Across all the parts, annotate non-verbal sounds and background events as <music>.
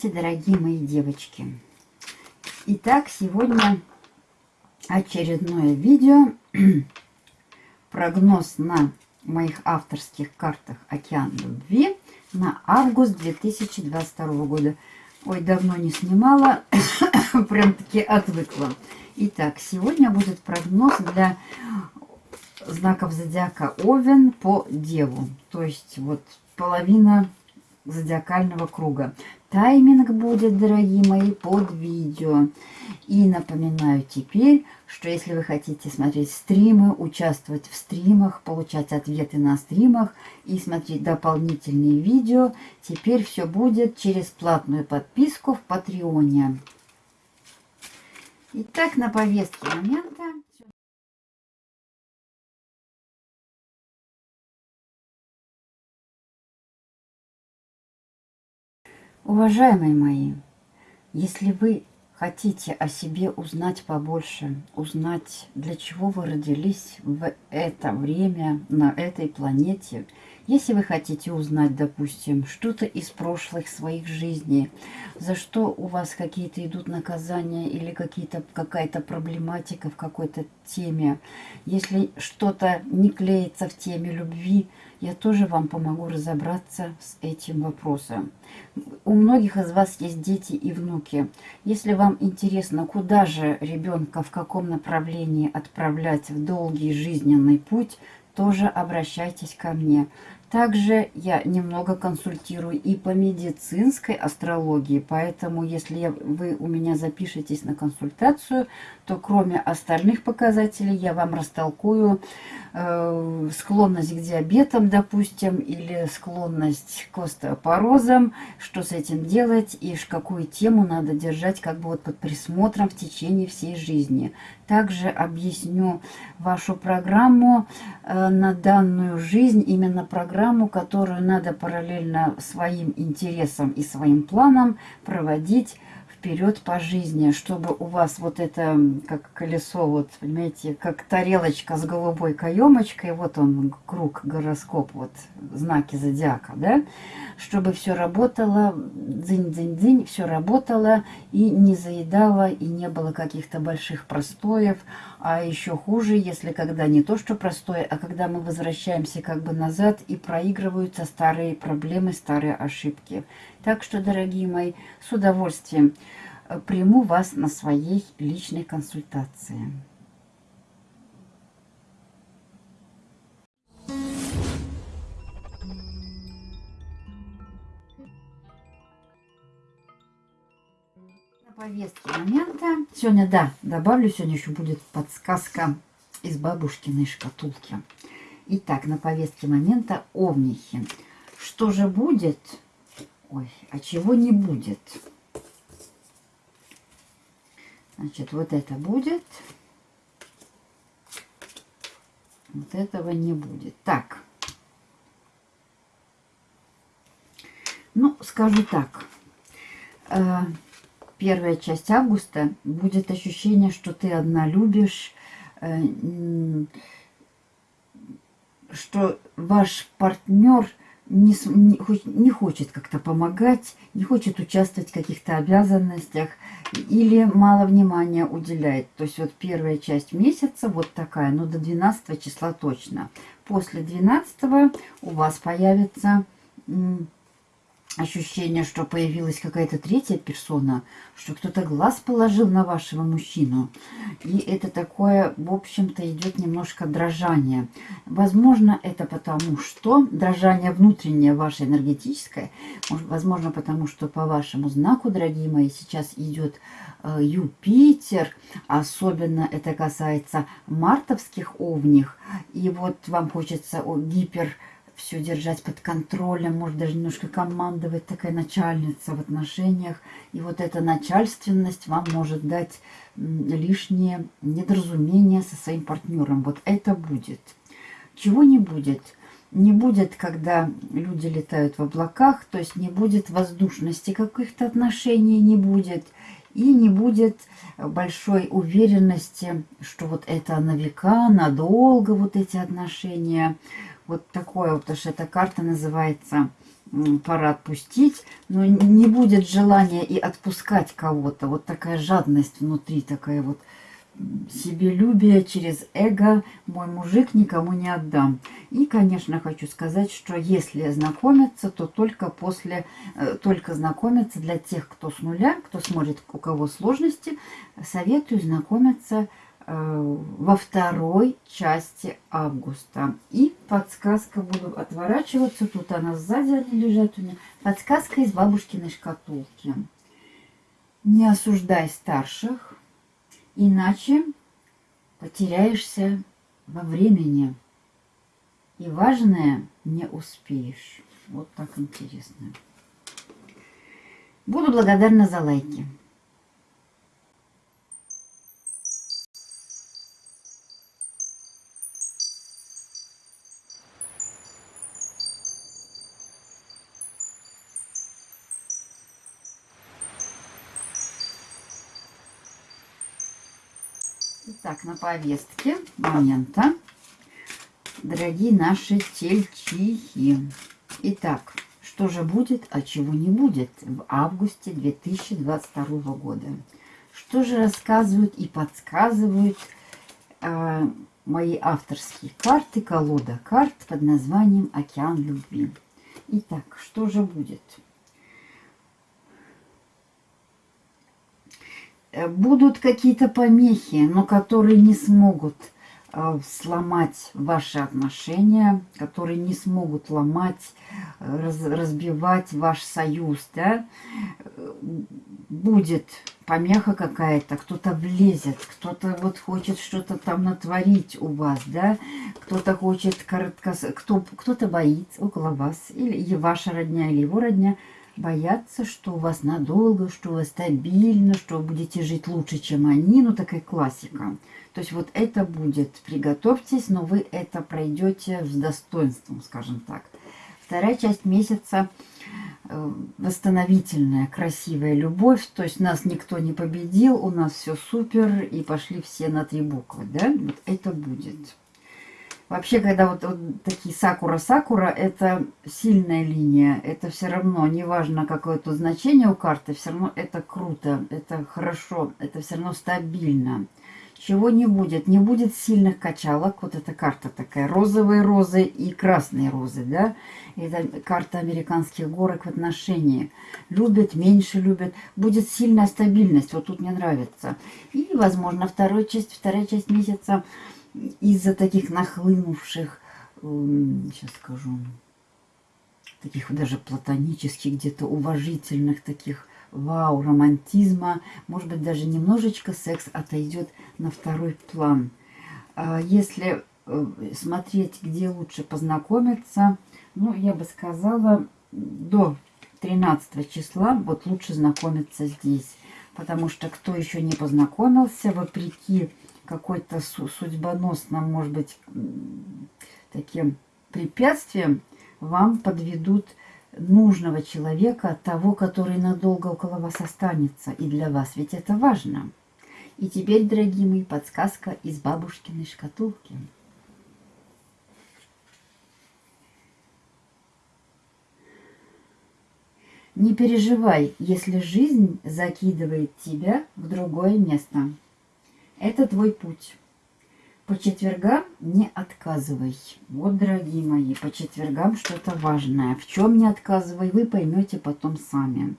Здравствуйте, дорогие мои девочки! Итак, сегодня очередное видео. <clears throat> Прогноз на моих авторских картах «Океан любви» на август 2022 года. Ой, давно не снимала, <clears throat> прям-таки отвыкла. Итак, сегодня будет прогноз для знаков зодиака Овен по Деву. То есть вот половина зодиакального круга. Тайминг будет, дорогие мои, под видео. И напоминаю теперь, что если вы хотите смотреть стримы, участвовать в стримах, получать ответы на стримах и смотреть дополнительные видео, теперь все будет через платную подписку в Патреоне. Итак, на повестке момента Уважаемые мои, если вы хотите о себе узнать побольше, узнать, для чего вы родились в это время на этой планете, если вы хотите узнать, допустим, что-то из прошлых своих жизней, за что у вас какие-то идут наказания или какая-то проблематика в какой-то теме, если что-то не клеится в теме любви, я тоже вам помогу разобраться с этим вопросом. У многих из вас есть дети и внуки. Если вам интересно, куда же ребенка, в каком направлении отправлять в долгий жизненный путь, тоже обращайтесь ко мне. Также я немного консультирую и по медицинской астрологии, поэтому если вы у меня запишетесь на консультацию, то кроме остальных показателей я вам растолкую э, склонность к диабетам, допустим, или склонность к остеопорозам, что с этим делать и какую тему надо держать как бы вот под присмотром в течение всей жизни. Также объясню вашу программу э, на данную жизнь, именно программу, которую надо параллельно своим интересам и своим планам проводить вперед по жизни, чтобы у вас вот это, как колесо, вот, понимаете, как тарелочка с голубой каемочкой, вот он, круг, гороскоп, вот, знаки зодиака, да, чтобы все работало, дзынь-дзынь-дзынь, все работало и не заедало, и не было каких-то больших простоев, а еще хуже, если когда не то, что простое, а когда мы возвращаемся как бы назад и проигрываются старые проблемы, старые ошибки. Так что, дорогие мои, с удовольствием приму вас на своей личной консультации. На повестке момента. Сегодня, да, добавлю, сегодня еще будет подсказка из бабушкиной шкатулки. Итак, на повестке момента овнихи. Что же будет Ой, а чего не будет? Значит, вот это будет. Вот этого не будет. Так. Ну, скажу так. Э, первая часть августа будет ощущение, что ты одна любишь, э, что ваш партнер не, не, хочет как-то помогать, не хочет участвовать в каких-то обязанностях или мало внимания уделяет. То есть вот первая часть месяца вот такая, но до 12 числа точно. После 12 у вас появится ощущение, что появилась какая-то третья персона, что кто-то глаз положил на вашего мужчину. И это такое, в общем-то, идет немножко дрожание. Возможно, это потому, что дрожание внутреннее ваше энергетическое, возможно, потому что по вашему знаку, дорогие мои, сейчас идет э, Юпитер, особенно это касается мартовских овних, и вот вам хочется гипер все держать под контролем, может даже немножко командовать, такая начальница в отношениях. И вот эта начальственность вам может дать лишнее недоразумение со своим партнером. Вот это будет. Чего не будет? Не будет, когда люди летают в облаках, то есть не будет воздушности каких-то отношений, не будет. И не будет большой уверенности, что вот это на века, надолго вот эти отношения – вот такое, потому что эта карта называется пора отпустить, но не будет желания и отпускать кого-то. Вот такая жадность внутри, такая вот себелюбие через эго. Мой мужик никому не отдам. И, конечно, хочу сказать, что если знакомиться, то только после, э, только знакомиться для тех, кто с нуля, кто смотрит, у кого сложности, советую знакомиться Э, во второй части августа. И подсказка, буду отворачиваться, тут она сзади они лежат у меня. Подсказка из бабушкиной шкатулки. Не осуждай старших, иначе потеряешься во времени. И важное не успеешь. Вот так интересно. Буду благодарна за лайки. На повестке момента, дорогие наши тельчихи. Итак, что же будет, а чего не будет в августе 2022 года? Что же рассказывают и подсказывают э, мои авторские карты, колода карт под названием «Океан любви». Итак, что же будет? Будут какие-то помехи, но которые не смогут э, сломать ваши отношения, которые не смогут ломать, раз, разбивать ваш союз, да, будет помеха какая-то, кто-то влезет, кто-то вот хочет что-то там натворить у вас, да, кто-то хочет коротко, кто, кто-то боится около вас, или ваша родня, или его родня, боятся, что у вас надолго, что у вас стабильно, что вы будете жить лучше, чем они. Ну, такая классика. То есть вот это будет. Приготовьтесь, но вы это пройдете с достоинством, скажем так. Вторая часть месяца э, восстановительная, красивая любовь. То есть нас никто не победил, у нас все супер, и пошли все на три буквы. Да? Вот это будет. Вообще, когда вот, вот такие сакура-сакура, это сильная линия. Это все равно, неважно какое то значение у карты, все равно это круто, это хорошо, это все равно стабильно. Чего не будет? Не будет сильных качалок. Вот эта карта такая. Розовые розы и красные розы, да? Это карта американских горок в отношении. Любят, меньше любят. Будет сильная стабильность. Вот тут мне нравится. И, возможно, вторая часть, вторая часть месяца из-за таких нахлынувших, сейчас скажу, таких даже платонических, где-то уважительных таких вау, романтизма, может быть, даже немножечко секс отойдет на второй план. А если э, смотреть, где лучше познакомиться, ну, я бы сказала, до 13 числа вот лучше знакомиться здесь. Потому что кто еще не познакомился, вопреки какой-то судьбоносным, может быть, таким препятствием, вам подведут нужного человека, того, который надолго около вас останется. И для вас ведь это важно. И теперь, дорогие мои, подсказка из бабушкиной шкатулки. Не переживай, если жизнь закидывает тебя в другое место. Это твой путь. По четвергам не отказывай. Вот, дорогие мои, по четвергам что-то важное. В чем не отказывай, вы поймете потом сами.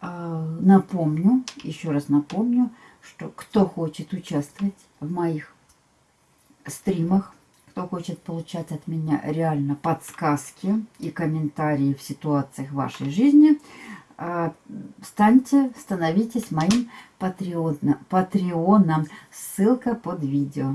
А, напомню, еще раз напомню, что кто хочет участвовать в моих стримах, кто хочет получать от меня реально подсказки и комментарии в ситуациях вашей жизни, станьте, становитесь моим патреоном. Ссылка под видео.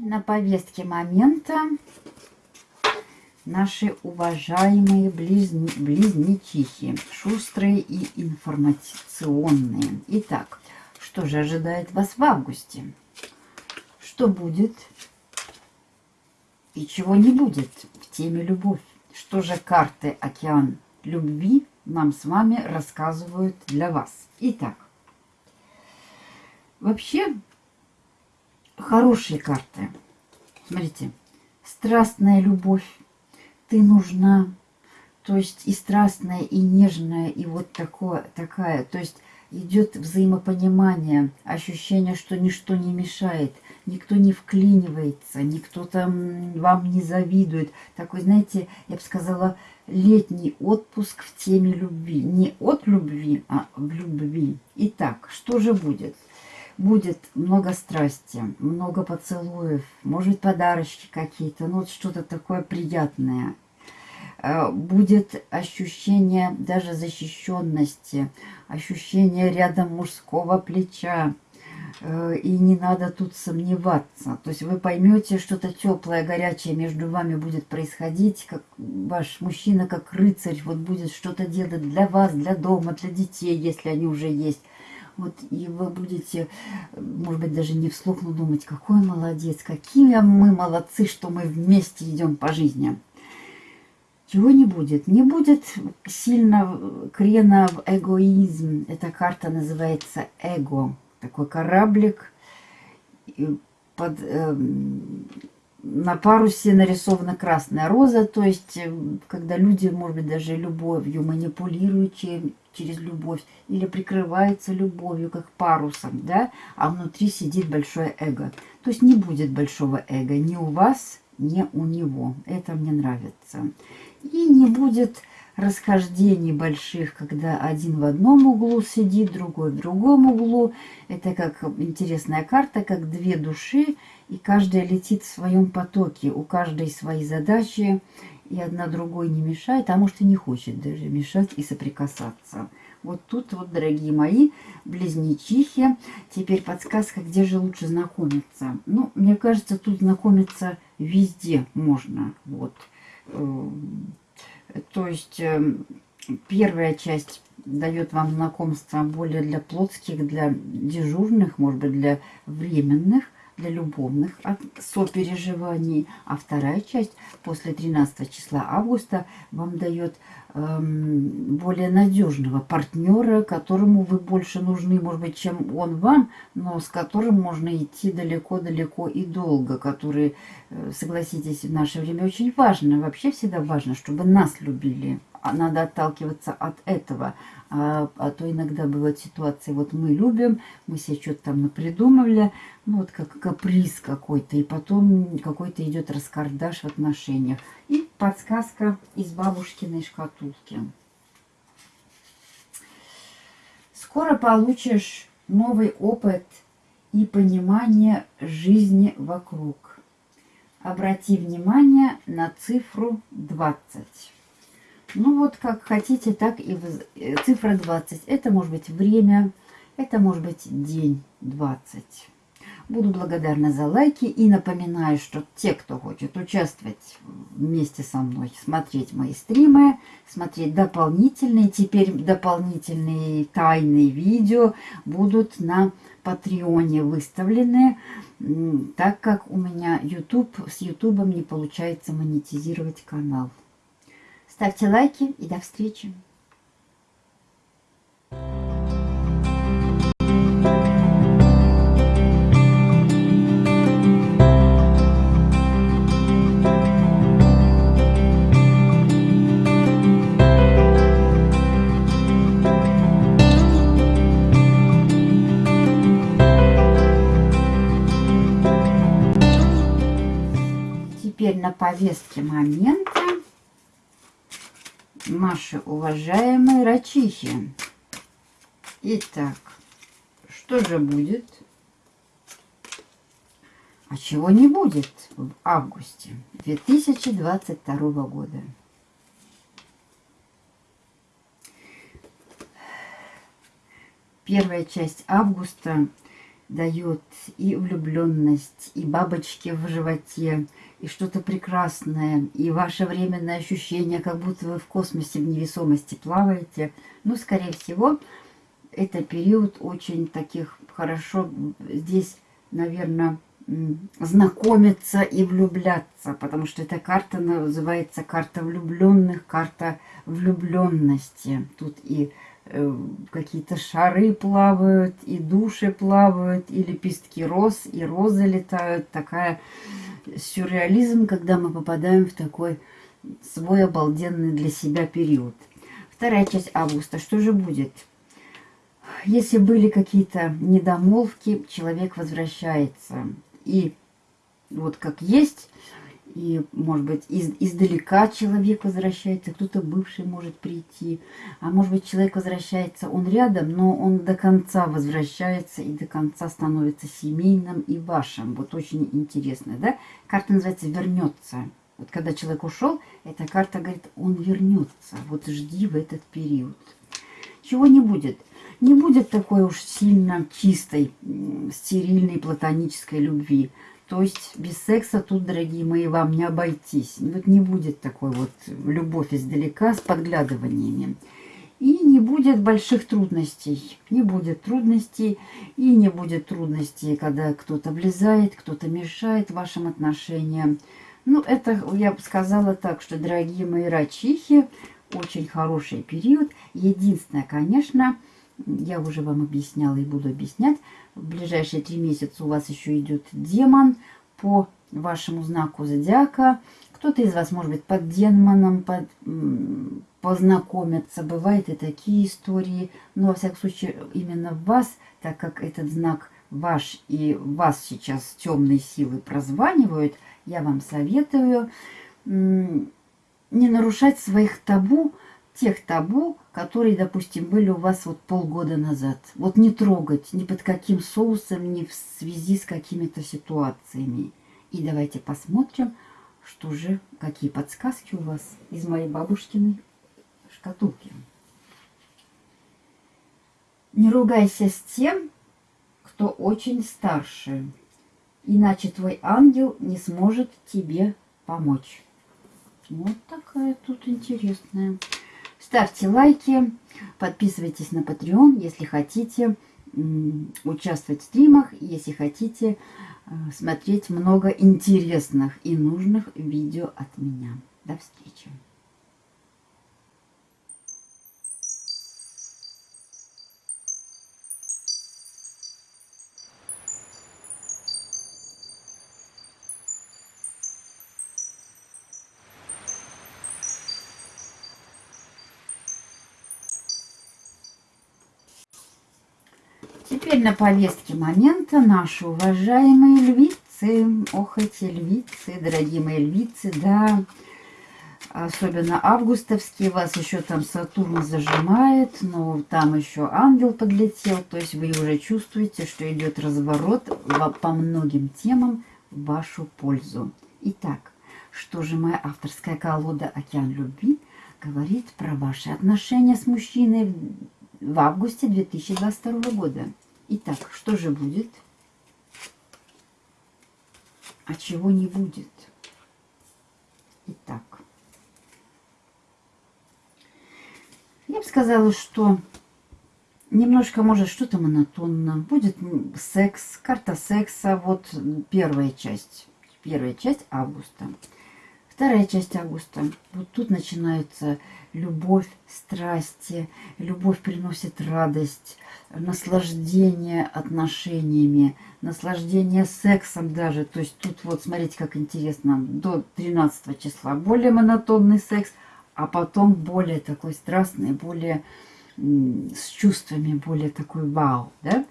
На повестке момента наши уважаемые близни, близнечихи, шустрые и информационные. Итак, что же ожидает вас в августе? что будет и чего не будет в теме любовь. Что же карты «Океан любви» нам с вами рассказывают для вас. Итак, вообще хорошие карты. Смотрите, страстная любовь, ты нужна, то есть и страстная, и нежная, и вот такое, такая, то есть идет взаимопонимание, ощущение, что ничто не мешает, никто не вклинивается, никто там вам не завидует. Такой, знаете, я бы сказала, летний отпуск в теме любви. Не от любви, а в любви. Итак, что же будет? Будет много страсти, много поцелуев, может подарочки какие-то, ну вот что-то такое приятное. Э, будет ощущение даже защищенности, ощущение рядом мужского плеча. Э, и не надо тут сомневаться. То есть вы поймете, что-то теплое, горячее между вами будет происходить, как ваш мужчина, как рыцарь, вот будет что-то делать для вас, для дома, для детей, если они уже есть. Вот, и вы будете, может быть, даже не вслух, но думать, какой молодец, какие мы молодцы, что мы вместе идем по жизни. Чего не будет? Не будет сильно крена в эгоизм. Эта карта называется эго. Такой кораблик. Под, э, на парусе нарисована красная роза. То есть, э, когда люди, может быть, даже любовью манипулируют через любовь. Или прикрываются любовью, как парусом. да, А внутри сидит большое эго. То есть, не будет большого эго ни у вас, ни у него. Это мне нравится. И не будет расхождений больших, когда один в одном углу сидит, другой в другом углу. Это как интересная карта, как две души, и каждая летит в своем потоке. У каждой свои задачи, и одна другой не мешает, а может и не хочет даже мешать и соприкасаться. Вот тут вот, дорогие мои, близнечихи. Теперь подсказка, где же лучше знакомиться. Ну, мне кажется, тут знакомиться везде можно. Вот. Эм, то есть эм, первая часть дает вам знакомство более для плотских, для дежурных, может быть, для временных, для любовных сопереживаний. А вторая часть после 13 числа августа вам дает Эм, более надежного партнера, которому вы больше нужны, может быть, чем он вам, но с которым можно идти далеко-далеко и долго, который, э, согласитесь, в наше время очень важно. Вообще всегда важно, чтобы нас любили. А надо отталкиваться от этого. А, а то иногда бывают ситуации, вот мы любим, мы себе что-то там напридумывали, ну вот как каприз какой-то, и потом какой-то идет раскардаш в отношениях. И подсказка из бабушкиной шкатулки. Скоро получишь новый опыт и понимание жизни вокруг. Обрати внимание на цифру 20. Ну вот как хотите, так и э, цифра 20. Это может быть время, это может быть день 20. Буду благодарна за лайки и напоминаю, что те, кто хочет участвовать вместе со мной, смотреть мои стримы, смотреть дополнительные, теперь дополнительные тайные видео будут на Патреоне выставлены, так как у меня YouTube, с YouTube не получается монетизировать канал. Ставьте лайки и до встречи. Теперь на повестке момента наши уважаемые рачихи. Итак, что же будет? А чего не будет в августе 2022 года? Первая часть августа дает и влюбленность, и бабочки в животе, и что-то прекрасное, и ваше временное ощущение, как будто вы в космосе в невесомости плаваете. Ну, скорее всего, это период очень таких хорошо, здесь, наверное, знакомиться и влюбляться, потому что эта карта называется карта влюбленных, карта влюбленности. Тут и э, какие-то шары плавают, и души плавают, и лепестки роз, и розы летают. Такая сюрреализм, когда мы попадаем в такой свой обалденный для себя период. Вторая часть августа. Что же будет? Если были какие-то недомолвки, человек возвращается и вот как есть, и, может быть, из, издалека человек возвращается, кто-то бывший может прийти, а может быть, человек возвращается, он рядом, но он до конца возвращается и до конца становится семейным и вашим. Вот очень интересно, да? Карта называется «Вернется». Вот когда человек ушел, эта карта говорит, он вернется. Вот жди в этот период. Чего не будет? Не будет такой уж сильно чистой, стерильной, платонической любви. То есть без секса тут, дорогие мои, вам не обойтись. Вот не будет такой вот любовь издалека с подглядываниями. И не будет больших трудностей. Не будет трудностей. И не будет трудностей, когда кто-то влезает, кто-то мешает вашим отношениям. Ну, это я бы сказала так, что, дорогие мои рачихи, очень хороший период. Единственное, конечно, я уже вам объясняла и буду объяснять. В ближайшие три месяца у вас еще идет демон по вашему знаку зодиака. Кто-то из вас, может быть, под демоном под, познакомиться. Бывают и такие истории. Но, во всяком случае, именно вас, так как этот знак ваш и вас сейчас темные силы прозванивают, я вам советую не нарушать своих табу, тех табу, которые, допустим, были у вас вот полгода назад. Вот не трогать ни под каким соусом, ни в связи с какими-то ситуациями. И давайте посмотрим, что же, какие подсказки у вас из моей бабушкиной шкатулки. Не ругайся с тем, кто очень старше, иначе твой ангел не сможет тебе помочь. Вот такая тут интересная. Ставьте лайки, подписывайтесь на Patreon, если хотите участвовать в стримах, если хотите э, смотреть много интересных и нужных видео от меня. До встречи! Теперь на повестке момента наши уважаемые львицы. Ох, эти львицы, дорогие мои львицы, да. Особенно августовские, вас еще там Сатурн зажимает, но там еще ангел подлетел. То есть вы уже чувствуете, что идет разворот по многим темам в вашу пользу. Итак, что же моя авторская колода «Океан любви» говорит про ваши отношения с мужчиной в августе 2022 года? Итак, что же будет? А чего не будет? Итак. Я бы сказала, что немножко, может, что-то монотонно. Будет секс, карта секса. Вот первая часть. Первая часть августа. Вторая часть августа. Вот тут начинается любовь, страсти. Любовь приносит радость, наслаждение отношениями, наслаждение сексом даже. То есть тут вот смотрите, как интересно. До 13 числа более монотонный секс, а потом более такой страстный, более с чувствами, более такой вау. Да?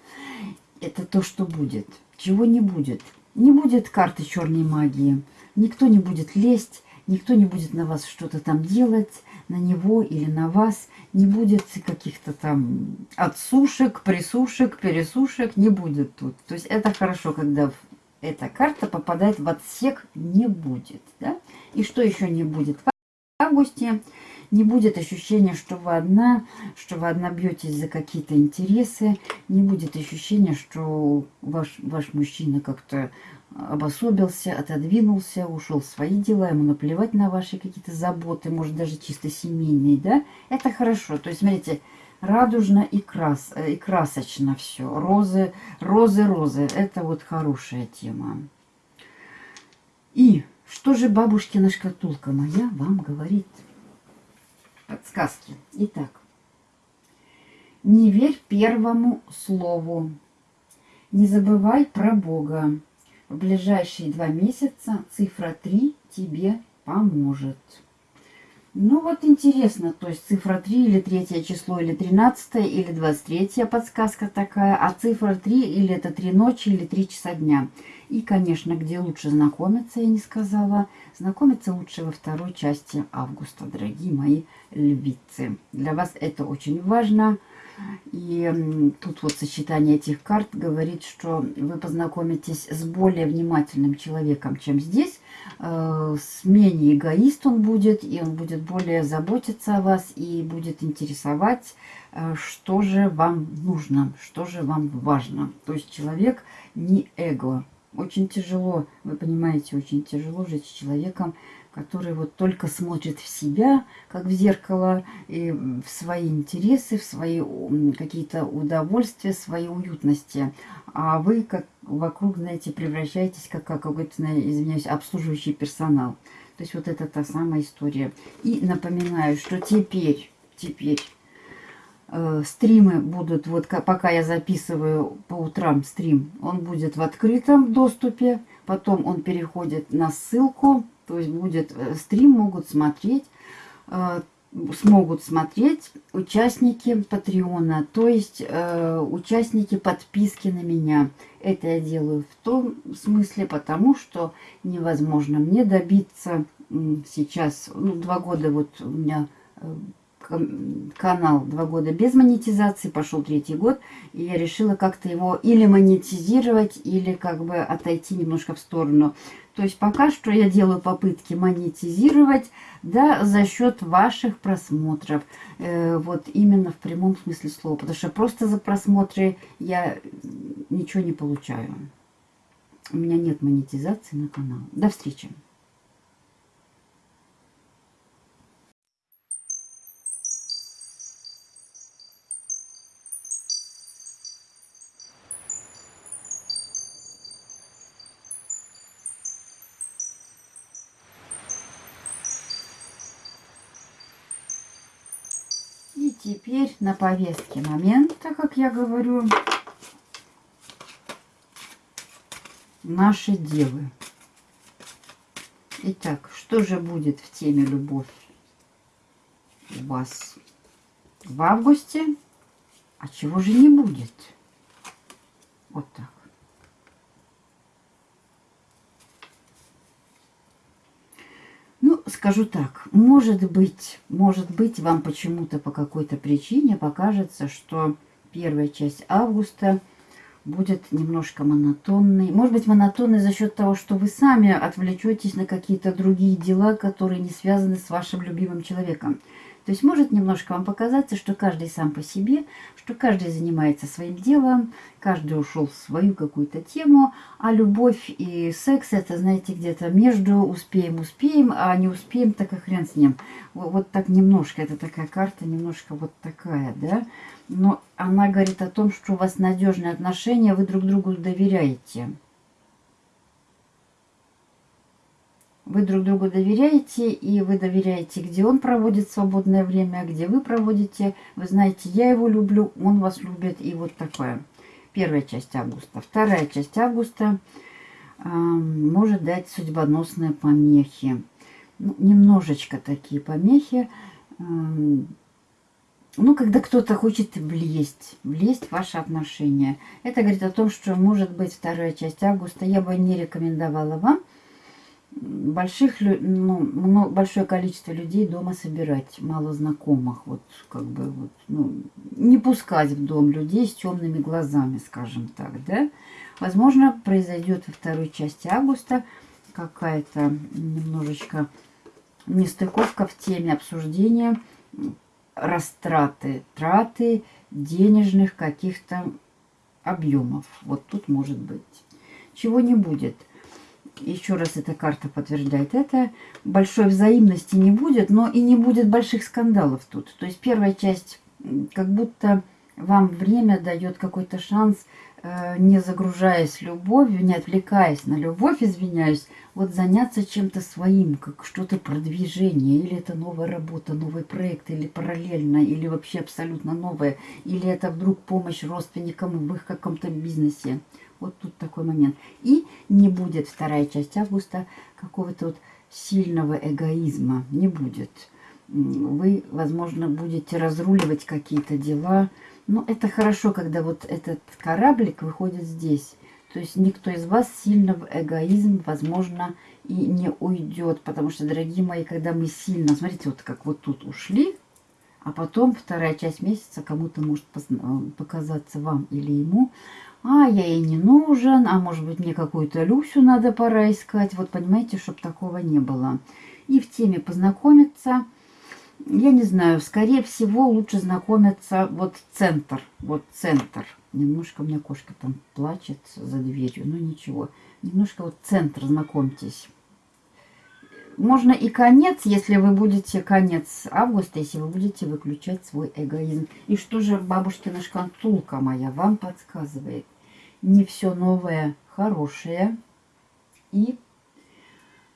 Это то, что будет. Чего не будет? Не будет карты черной магии Никто не будет лезть, никто не будет на вас что-то там делать, на него или на вас. Не будет каких-то там отсушек, присушек, пересушек, не будет тут. То есть это хорошо, когда эта карта попадает в отсек, не будет. Да? И что еще не будет? В августе не будет ощущения, что вы одна, что вы одна бьетесь за какие-то интересы, не будет ощущения, что ваш, ваш мужчина как-то обособился, отодвинулся, ушел в свои дела, ему наплевать на ваши какие-то заботы, может даже чисто семейные, да, это хорошо. То есть, смотрите, радужно и, крас, и красочно все. Розы, розы, розы. Это вот хорошая тема. И что же бабушкина шкатулка моя вам говорит? Подсказки. Итак. Не верь первому слову. Не забывай про Бога. В ближайшие два месяца цифра 3 тебе поможет. Ну вот интересно, то есть цифра 3 или третье число, или 13 или 23 подсказка такая, а цифра 3 или это 3 ночи, или 3 часа дня. И, конечно, где лучше знакомиться, я не сказала. Знакомиться лучше во второй части августа, дорогие мои львицы. Для вас это очень важно. И тут вот сочетание этих карт говорит, что вы познакомитесь с более внимательным человеком, чем здесь. Э, с менее эгоист он будет, и он будет более заботиться о вас и будет интересовать, э, что же вам нужно, что же вам важно. То есть человек не эго. Очень тяжело, вы понимаете, очень тяжело жить с человеком, который вот только смотрит в себя, как в зеркало, и в свои интересы, в свои какие-то удовольствия, свои уютности. А вы как вокруг, знаете, превращаетесь как, как какой-то, извиняюсь, обслуживающий персонал. То есть вот это та самая история. И напоминаю, что теперь, теперь э, стримы будут, вот пока я записываю по утрам стрим, он будет в открытом доступе, потом он переходит на ссылку, то есть будет э, стрим, могут смотреть, э, смогут смотреть участники Патреона, то есть э, участники подписки на меня. Это я делаю в том смысле, потому что невозможно мне добиться сейчас, ну, два года вот у меня канал два года без монетизации, пошел третий год, и я решила как-то его или монетизировать, или как бы отойти немножко в сторону. То есть пока что я делаю попытки монетизировать, да, за счет ваших просмотров. Э, вот именно в прямом смысле слова. Потому что просто за просмотры я ничего не получаю. У меня нет монетизации на канал. До встречи. Теперь на повестке момента, как я говорю, наши девы. Итак, что же будет в теме любовь у вас в августе, а чего же не будет? Вот так. Скажу так, может быть, может быть, вам почему-то по какой-то причине покажется, что первая часть августа будет немножко монотонной. Может быть, монотонной за счет того, что вы сами отвлечетесь на какие-то другие дела, которые не связаны с вашим любимым человеком. То есть может немножко вам показаться, что каждый сам по себе, что каждый занимается своим делом, каждый ушел в свою какую-то тему, а любовь и секс это, знаете, где-то между успеем-успеем, а не успеем, так и хрен с ним. Вот так немножко, это такая карта немножко вот такая, да. Но она говорит о том, что у вас надежные отношения, вы друг другу доверяете. Вы друг другу доверяете, и вы доверяете, где он проводит свободное время, где вы проводите. Вы знаете, я его люблю, он вас любит, и вот такое. Первая часть августа. Вторая часть августа э, может дать судьбоносные помехи. Ну, немножечко такие помехи. Э, ну, когда кто-то хочет влезть, влезть в ваши отношения. Это говорит о том, что может быть вторая часть августа. Я бы не рекомендовала вам больших, ну, большое количество людей дома собирать, мало знакомых, вот как бы вот, ну, не пускать в дом людей с темными глазами, скажем так, да. Возможно, произойдет во второй части августа какая-то немножечко нестыковка в теме обсуждения растраты, траты денежных каких-то объемов. Вот тут может быть. Чего не будет – еще раз эта карта подтверждает это, большой взаимности не будет, но и не будет больших скандалов тут. То есть первая часть как будто вам время дает какой-то шанс, э, не загружаясь любовью, не отвлекаясь на любовь, извиняюсь, вот заняться чем-то своим, как что-то продвижение, или это новая работа, новый проект, или параллельно, или вообще абсолютно новое, или это вдруг помощь родственникам в их каком-то бизнесе. Вот тут такой момент. И не будет вторая часть августа какого-то вот сильного эгоизма. Не будет. Вы, возможно, будете разруливать какие-то дела. Но это хорошо, когда вот этот кораблик выходит здесь. То есть никто из вас сильно в эгоизм, возможно, и не уйдет. Потому что, дорогие мои, когда мы сильно... Смотрите, вот как вот тут ушли, а потом вторая часть месяца кому-то может показаться вам или ему а я ей не нужен, а может быть мне какую-то Люсю надо пора искать. Вот понимаете, чтобы такого не было. И в теме познакомиться, я не знаю, скорее всего лучше знакомиться вот центр, вот центр. Немножко у меня кошка там плачет за дверью, но ничего. Немножко вот центр знакомьтесь. Можно и конец, если вы будете, конец августа, если вы будете выключать свой эгоизм. И что же бабушкина шкатулка моя вам подсказывает? Не все новое хорошее. И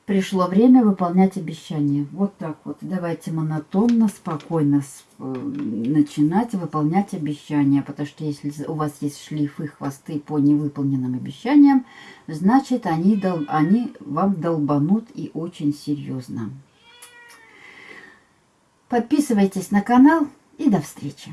пришло время выполнять обещания. Вот так вот. Давайте монотонно, спокойно э, начинать выполнять обещания. Потому что если у вас есть шлифы, хвосты по невыполненным обещаниям, значит они, дол они вам долбанут и очень серьезно. Подписывайтесь на канал и до встречи.